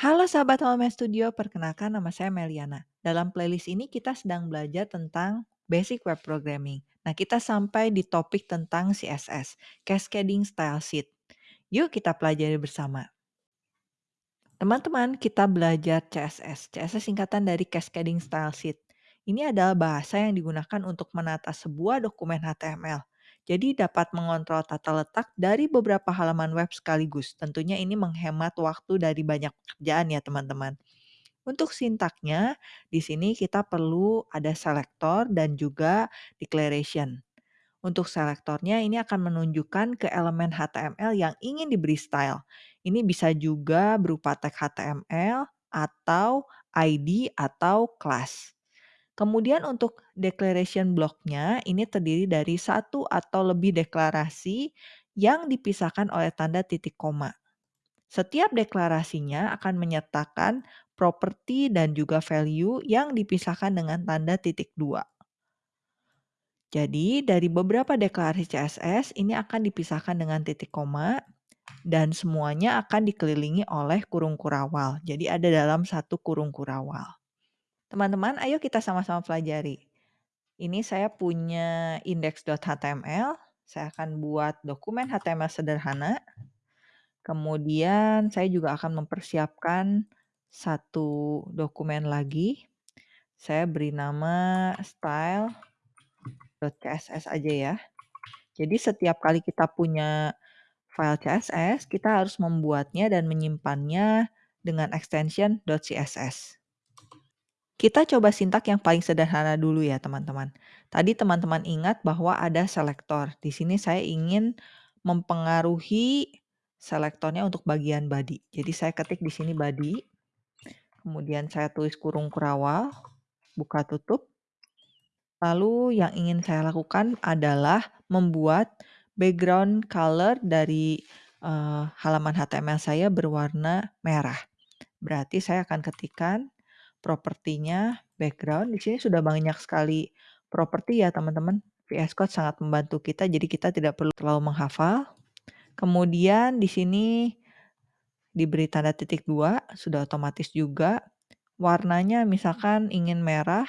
Halo sahabat Home Studio, perkenalkan nama saya Meliana. Dalam playlist ini kita sedang belajar tentang basic web programming. Nah, kita sampai di topik tentang CSS, Cascading Style Sheet. Yuk kita pelajari bersama. Teman-teman, kita belajar CSS. CSS singkatan dari Cascading Style Sheet. Ini adalah bahasa yang digunakan untuk menata sebuah dokumen HTML. Jadi dapat mengontrol tata letak dari beberapa halaman web sekaligus. Tentunya ini menghemat waktu dari banyak pekerjaan ya teman-teman. Untuk sintaknya, di sini kita perlu ada selector dan juga declaration. Untuk selektornya ini akan menunjukkan ke elemen HTML yang ingin diberi style. Ini bisa juga berupa tag HTML atau ID atau class. Kemudian untuk declaration blocknya ini terdiri dari satu atau lebih deklarasi yang dipisahkan oleh tanda titik koma. Setiap deklarasinya akan menyertakan properti dan juga value yang dipisahkan dengan tanda titik dua. Jadi dari beberapa deklarasi CSS ini akan dipisahkan dengan titik koma dan semuanya akan dikelilingi oleh kurung kurawal. Jadi ada dalam satu kurung kurawal. Teman-teman, ayo kita sama-sama pelajari. Ini saya punya index.html. Saya akan buat dokumen HTML sederhana. Kemudian saya juga akan mempersiapkan satu dokumen lagi. Saya beri nama style .css aja ya. Jadi setiap kali kita punya file CSS, kita harus membuatnya dan menyimpannya dengan extension .css. Kita coba sintak yang paling sederhana dulu ya teman-teman. Tadi teman-teman ingat bahwa ada selektor. Di sini saya ingin mempengaruhi selektornya untuk bagian body. Jadi saya ketik di sini body. Kemudian saya tulis kurung kurawal, buka tutup. Lalu yang ingin saya lakukan adalah membuat background color dari uh, halaman HTML saya berwarna merah. Berarti saya akan ketikkan propertinya background. Di sini sudah banyak sekali properti ya teman-teman. VS Code sangat membantu kita jadi kita tidak perlu terlalu menghafal. Kemudian di sini diberi tanda titik dua, sudah otomatis juga. Warnanya misalkan ingin merah,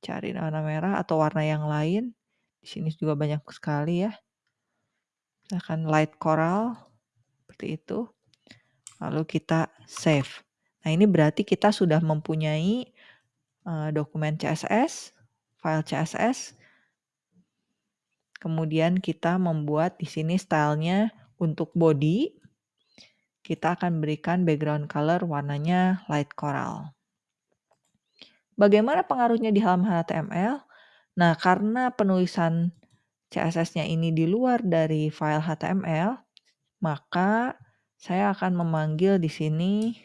cari warna merah atau warna yang lain. Di sini juga banyak sekali ya. Misalkan light coral, seperti itu. Lalu kita save. Nah ini berarti kita sudah mempunyai uh, dokumen CSS, file CSS. Kemudian kita membuat di sini stylenya untuk body. Kita akan berikan background color warnanya light coral. Bagaimana pengaruhnya di halaman HTML? Nah, karena penulisan CSS-nya ini di luar dari file HTML, maka saya akan memanggil di sini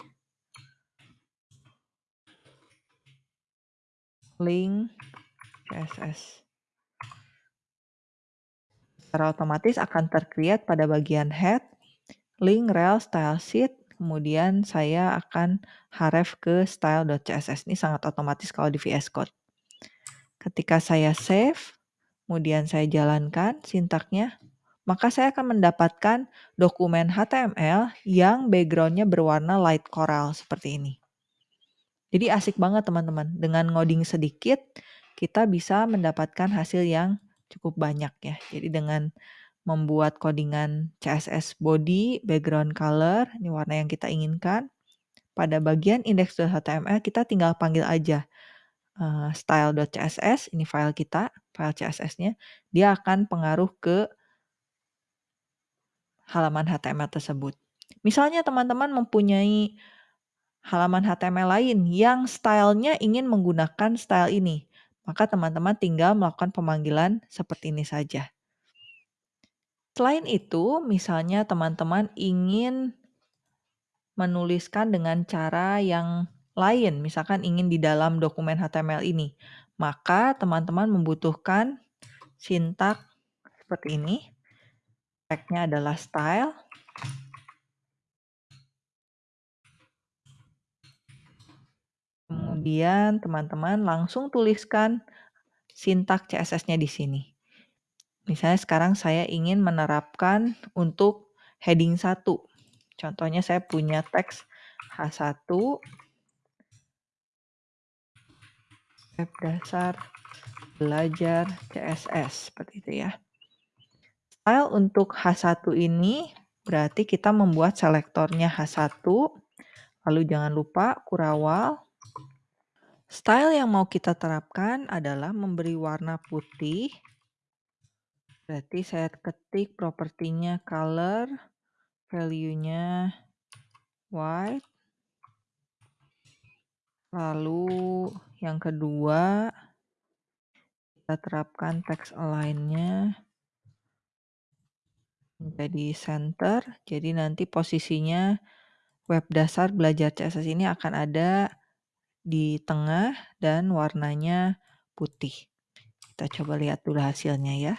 link CSS. Secara otomatis akan tercreate pada bagian head, link rel style sheet, kemudian saya akan href ke style.css. Ini sangat otomatis kalau di VS Code. Ketika saya save, kemudian saya jalankan sintaknya, maka saya akan mendapatkan dokumen HTML yang backgroundnya berwarna light coral seperti ini. Jadi asik banget teman-teman. Dengan ngoding sedikit, kita bisa mendapatkan hasil yang cukup banyak ya. Jadi dengan membuat codingan CSS body, background color, ini warna yang kita inginkan. Pada bagian index.html kita tinggal panggil aja uh, style.css, ini file kita, file CSS-nya, dia akan pengaruh ke halaman HTML tersebut. Misalnya teman-teman mempunyai halaman HTML lain yang stylenya ingin menggunakan style ini, maka teman-teman tinggal melakukan pemanggilan seperti ini saja. Selain itu, misalnya teman-teman ingin menuliskan dengan cara yang lain, misalkan ingin di dalam dokumen HTML ini, maka teman-teman membutuhkan sintak seperti ini. Tagnya adalah style. Kemudian teman-teman langsung tuliskan sintak CSS-nya di sini. Misalnya sekarang saya ingin menerapkan untuk heading 1. Contohnya saya punya teks H1 web dasar belajar CSS, seperti itu ya. Style untuk H1 ini berarti kita membuat selektornya H1, lalu jangan lupa kurawal. Style yang mau kita terapkan adalah memberi warna putih. Berarti saya ketik propertinya color, value-nya white. Lalu yang kedua, kita terapkan text align-nya menjadi center. Jadi nanti posisinya web dasar belajar CSS ini akan ada di tengah dan warnanya putih. Kita coba lihat dulu hasilnya ya.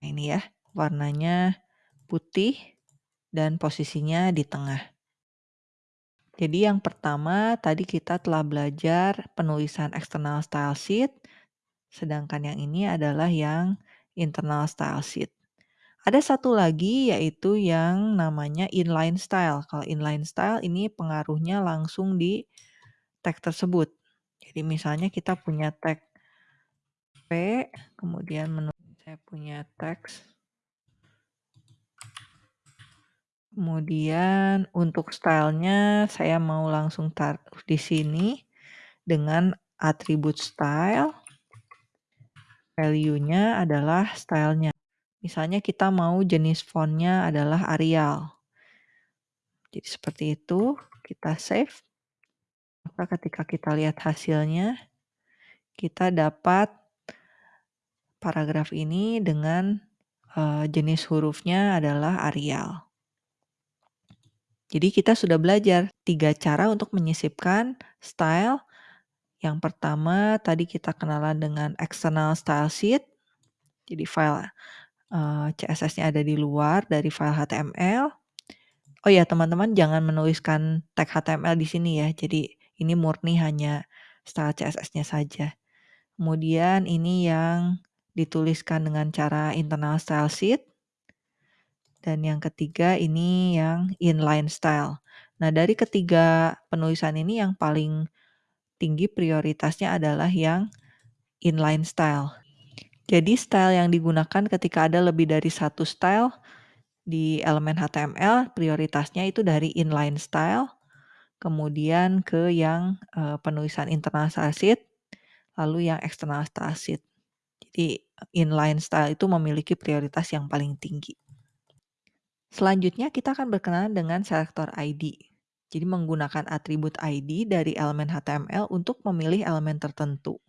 Nah, ini ya, warnanya putih dan posisinya di tengah. Jadi yang pertama tadi kita telah belajar penulisan external style sheet, sedangkan yang ini adalah yang internal style sheet. Ada satu lagi yaitu yang namanya inline style. Kalau inline style ini pengaruhnya langsung di tag tersebut. Jadi misalnya kita punya tag P, kemudian menurut saya punya teks Kemudian untuk stylenya saya mau langsung taruh di sini dengan atribut style. Value-nya adalah stylenya. Misalnya kita mau jenis fontnya adalah Arial. Jadi seperti itu, kita save. Maka ketika kita lihat hasilnya, kita dapat paragraf ini dengan uh, jenis hurufnya adalah Arial. Jadi kita sudah belajar tiga cara untuk menyisipkan style. Yang pertama tadi kita kenalan dengan external style sheet. Jadi file uh, CSS-nya ada di luar dari file HTML. Oh ya teman-teman jangan menuliskan tag HTML di sini ya. Jadi ini murni hanya style CSS-nya saja. Kemudian ini yang dituliskan dengan cara internal style sheet. Dan yang ketiga ini yang inline style. Nah, dari ketiga penulisan ini yang paling tinggi prioritasnya adalah yang inline style. Jadi style yang digunakan ketika ada lebih dari satu style di elemen HTML, prioritasnya itu dari inline style, kemudian ke yang uh, penulisan internal sheet, lalu yang external style sheet. Jadi inline style itu memiliki prioritas yang paling tinggi. Selanjutnya kita akan berkenalan dengan selektor ID. Jadi menggunakan atribut ID dari elemen HTML untuk memilih elemen tertentu.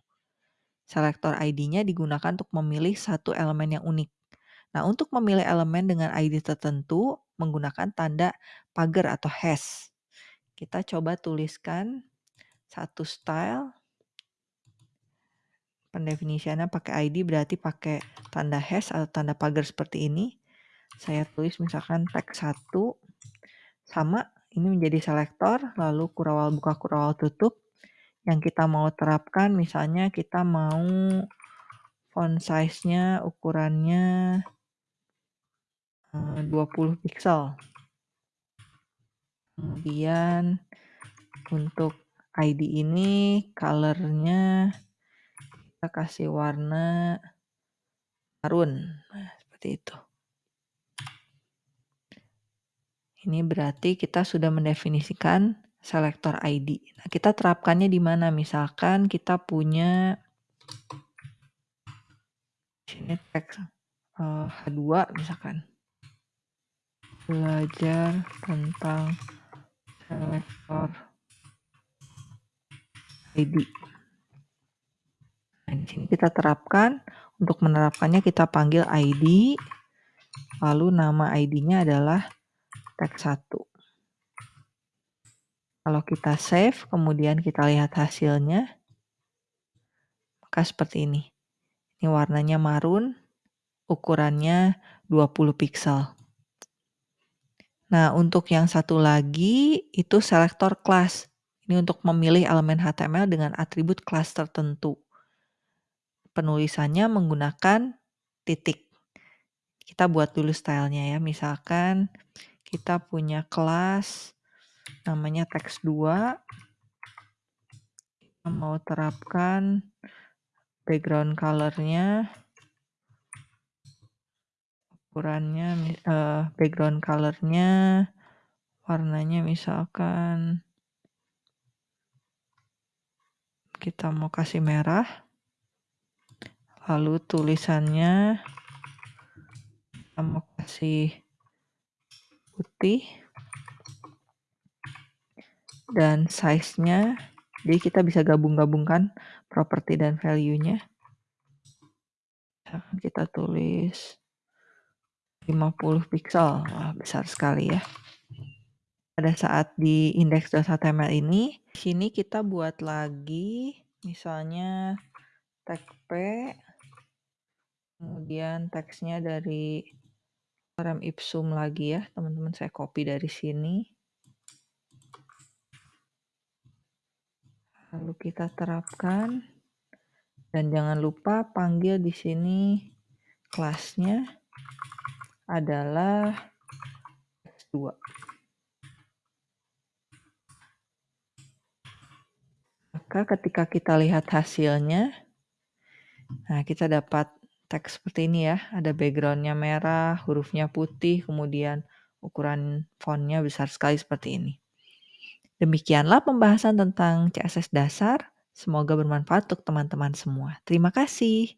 Selektor ID-nya digunakan untuk memilih satu elemen yang unik. Nah, untuk memilih elemen dengan ID tertentu menggunakan tanda pagar atau hash. Kita coba tuliskan satu style. Pendefinisiannya pakai ID berarti pakai tanda hash atau tanda pagar seperti ini saya tulis misalkan teks 1 sama ini menjadi selektor lalu kurawal buka kurawal tutup yang kita mau terapkan misalnya kita mau font size-nya ukurannya 20 eh, pixel kemudian untuk ID ini colornya kita kasih warna marun nah, seperti itu. Ini berarti kita sudah mendefinisikan selektor ID. Nah, kita terapkannya di mana? Misalkan kita punya sini teks uh, eh, H2 misalkan. Belajar tentang selektor ID. Nah, di sini kita terapkan. Untuk menerapkannya kita panggil ID. Lalu nama ID-nya adalah teks 1. Kalau kita save, kemudian kita lihat hasilnya, maka seperti ini. Ini warnanya marun, ukurannya 20 pixel. Nah, untuk yang satu lagi, itu selektor class. Ini untuk memilih elemen HTML dengan atribut kelas tertentu. Penulisannya menggunakan titik. Kita buat dulu stylenya ya, misalkan kita punya kelas namanya teks2. Kita mau terapkan background color-nya ukurannya uh, background color-nya warnanya misalkan kita mau kasih merah. Lalu tulisannya kita mau kasih putih. Dan size-nya, jadi kita bisa gabung-gabungkan properti dan value-nya. Kita tulis 50 pixel, Wah, besar sekali ya. Pada saat di index.html ini, sini kita buat lagi misalnya tag P, kemudian teksnya dari lorem ipsum lagi ya, teman-teman saya copy dari sini. Lalu kita terapkan. Dan jangan lupa panggil di sini kelasnya adalah x2. Maka ketika kita lihat hasilnya, nah kita dapat teks seperti ini ya. Ada backgroundnya merah, hurufnya putih, kemudian ukuran fontnya besar sekali seperti ini. Demikianlah pembahasan tentang CSS dasar. Semoga bermanfaat untuk teman-teman semua. Terima kasih.